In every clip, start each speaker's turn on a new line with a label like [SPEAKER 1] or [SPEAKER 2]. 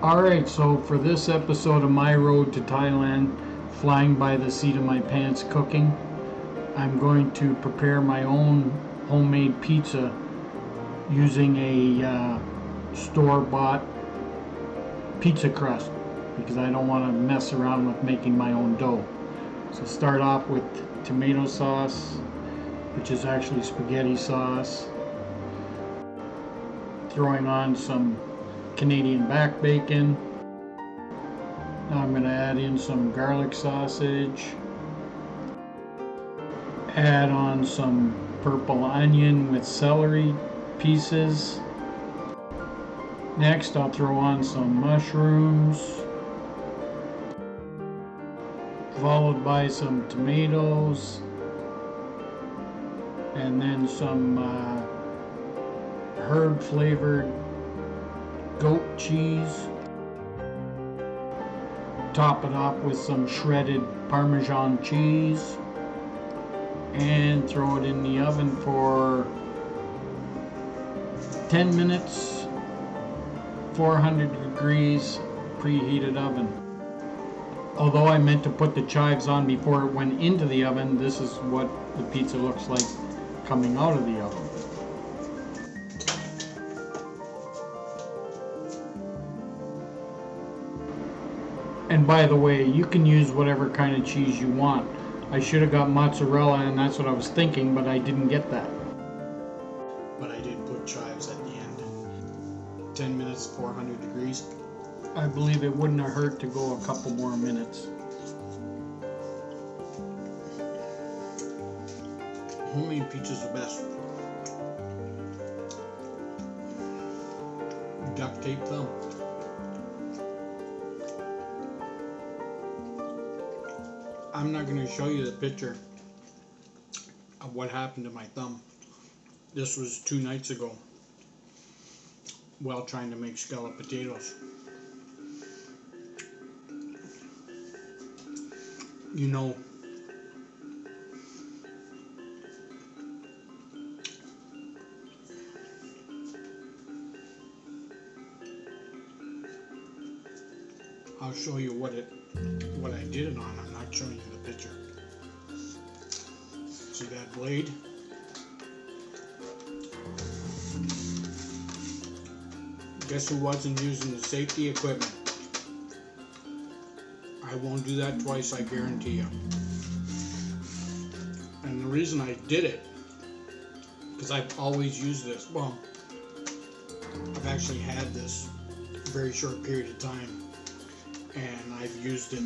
[SPEAKER 1] Alright, so for this episode of My Road to Thailand, flying by the seat of my pants cooking, I'm going to prepare my own homemade pizza using a uh, store-bought pizza crust because I don't want to mess around with making my own dough. So start off with tomato sauce, which is actually spaghetti sauce, throwing on some Canadian back bacon. Now I'm going to add in some garlic sausage, add on some purple onion with celery pieces. Next I'll throw on some mushrooms, followed by some tomatoes, and then some uh, herb flavored goat cheese. Top it off with some shredded Parmesan cheese. And throw it in the oven for 10 minutes. 400 degrees preheated oven. Although I meant to put the chives on before it went into the oven this is what the pizza looks like coming out of the oven and by the way you can use whatever kind of cheese you want I should have got mozzarella and that's what I was thinking but I didn't get that
[SPEAKER 2] but I did put chives at the end. 10 minutes, 400 degrees.
[SPEAKER 1] I believe it wouldn't have hurt to go a couple more minutes.
[SPEAKER 2] Homemade pizza's the best. Duct tape thumb. I'm not going to show you the picture of what happened to my thumb. This was two nights ago while trying to make scallop potatoes. You know, I'll show you what it what I did it on. I'm not showing you the picture. See that blade? Guess who wasn't using the safety equipment? I won't do that twice, I guarantee you. And the reason I did it, because I've always used this, well, I've actually had this a very short period of time, and I've used it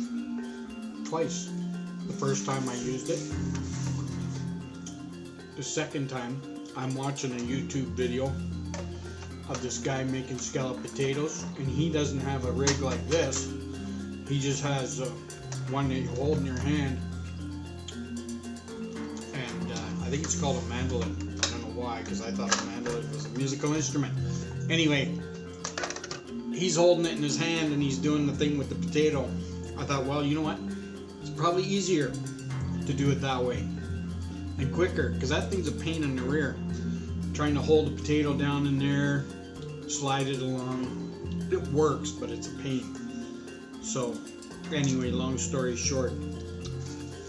[SPEAKER 2] twice. The first time I used it, the second time, I'm watching a YouTube video of this guy making scallop potatoes, and he doesn't have a rig like this. He just has uh, one that you hold in your hand, and uh, I think it's called a mandolin. I don't know why, because I thought a mandolin was a musical instrument. Anyway, he's holding it in his hand and he's doing the thing with the potato. I thought, well, you know what? It's probably easier to do it that way and quicker, because that thing's a pain in the rear trying to hold the potato down in there, slide it along. It works, but it's a pain. So, anyway, long story short,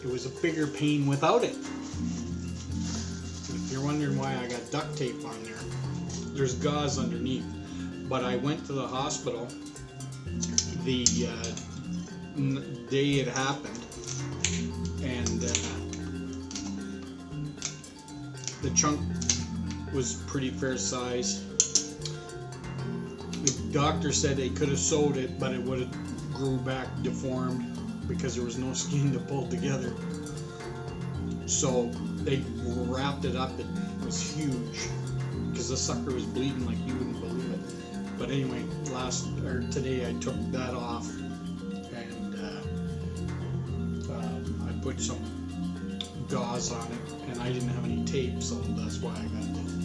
[SPEAKER 2] it was a bigger pain without it. If you're wondering why I got duct tape on there, there's gauze underneath. But I went to the hospital the uh, day it happened, and uh, the chunk was pretty fair size. The doctor said they could have sewed it, but it would have grew back deformed because there was no skin to pull together. So they wrapped it up. It was huge because the sucker was bleeding like you wouldn't believe. But anyway, last or today I took that off and uh, uh, I put some gauze on it, and I didn't have any tape, so that's why I got the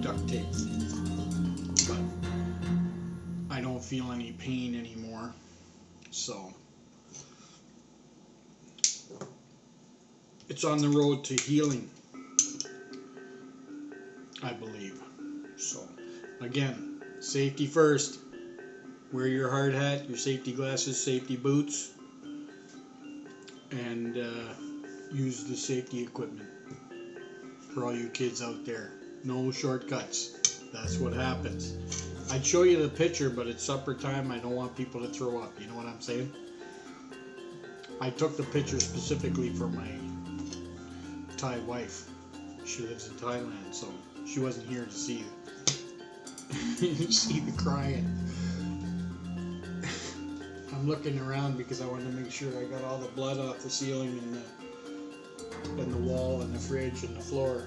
[SPEAKER 2] duct tape. But I don't feel any pain anymore. So it's on the road to healing. I believe. Again, safety first. Wear your hard hat, your safety glasses, safety boots, and uh, use the safety equipment for all you kids out there. No shortcuts. That's what happens. I'd show you the picture, but it's supper time. I don't want people to throw up. You know what I'm saying? I took the picture specifically for my Thai wife. She lives in Thailand, so she wasn't here to see see the crying. I'm looking around because I wanted to make sure I got all the blood off the ceiling and the and the wall and the fridge and the floor.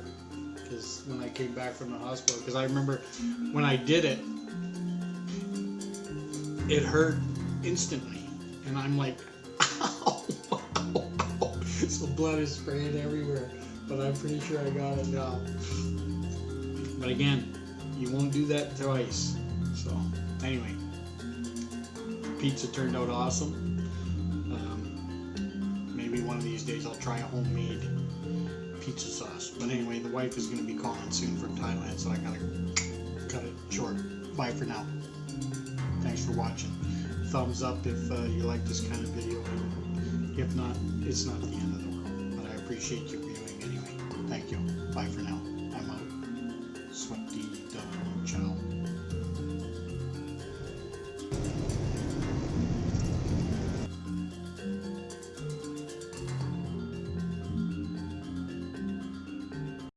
[SPEAKER 2] Because when I came back from the hospital, because I remember when I did it, it hurt instantly, and I'm like, ow. so blood is spraying everywhere. But I'm pretty sure I got it now. But again, you won't do that twice. So anyway, pizza turned out awesome. Um, maybe one of these days I'll try a homemade pizza sauce. But anyway, the wife is going to be calling soon from Thailand, so I gotta cut it short. Bye for now. Thanks for watching. Thumbs up if uh, you like this kind of video. If not, it's not the end of the world. But I appreciate you viewing anyway. Thank you. Bye for now.